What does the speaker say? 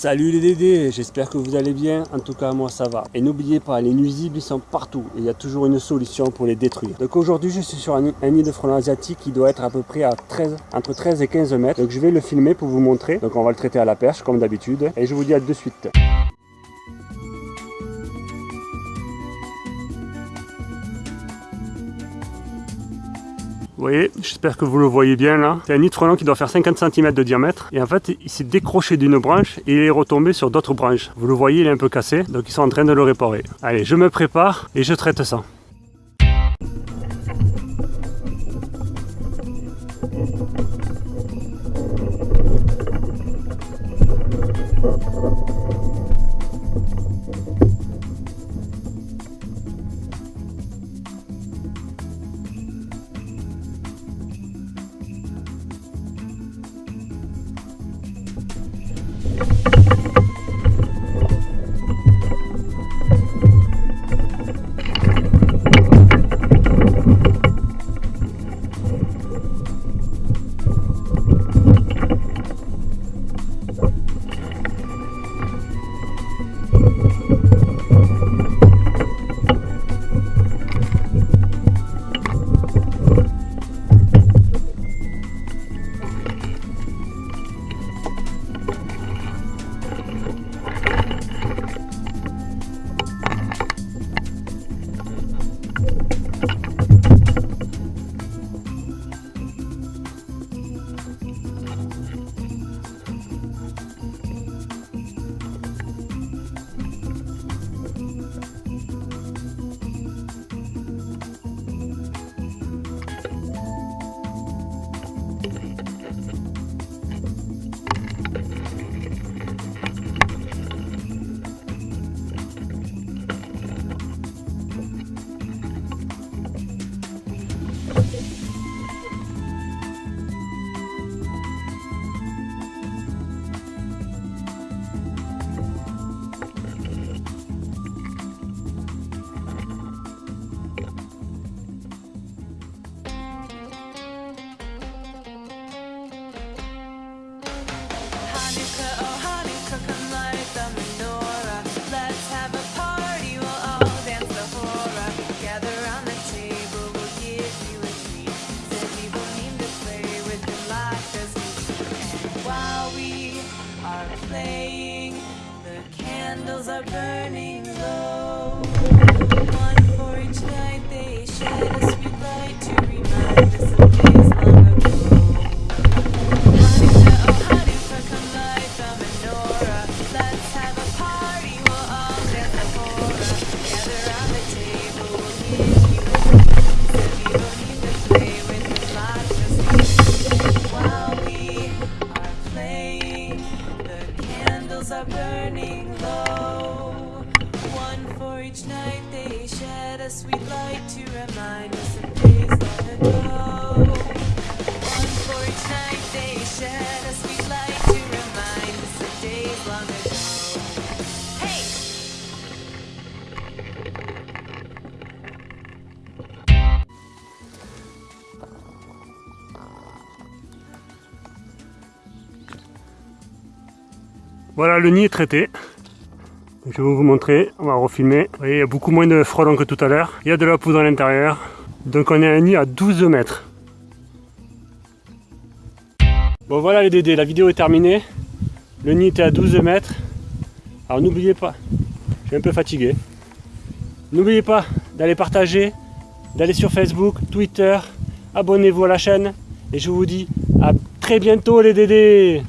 Salut les Dédés, j'espère que vous allez bien, en tout cas moi ça va. Et n'oubliez pas, les nuisibles ils sont partout et il y a toujours une solution pour les détruire. Donc aujourd'hui je suis sur un, nid de frelons asiatique qui doit être à peu près à 13, entre 13 et 15 mètres. Donc je vais le filmer pour vous montrer. Donc on va le traiter à la perche comme d'habitude. Et je vous dis à de suite. Vous voyez, j'espère que vous le voyez bien là. C'est un nid qui doit faire 50 cm de diamètre. Et en fait, il s'est décroché d'une branche et il est retombé sur d'autres branches. Vous le voyez, il est un peu cassé. Donc ils sont en train de le réparer. Allez, je me prépare et je traite ça. Candles are burning candles are burning low. One for each night they shed a sweet light to remind us of days long ago. One for each night they shed Voilà, le nid est traité. Je vais vous montrer, on va refilmer. Vous voyez, il y a beaucoup moins de frelons que tout à l'heure. Il y a de la poudre à l'intérieur. Donc on est à un nid à 12 mètres. Bon voilà les dédés, la vidéo est terminée. Le nid était à 12 mètres. Alors n'oubliez pas, je suis un peu fatigué. N'oubliez pas d'aller partager, d'aller sur Facebook, Twitter, abonnez-vous à la chaîne. Et je vous dis à très bientôt les dédés